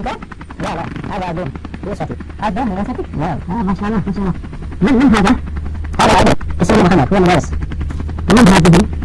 Ya, ada belum? Iya, ya, satu. Ada, ada satu? Ya, masalah, masalah. Men, men, ada. Ada, ada. Ke sini makan, aku yang beres. Men, ada, ada.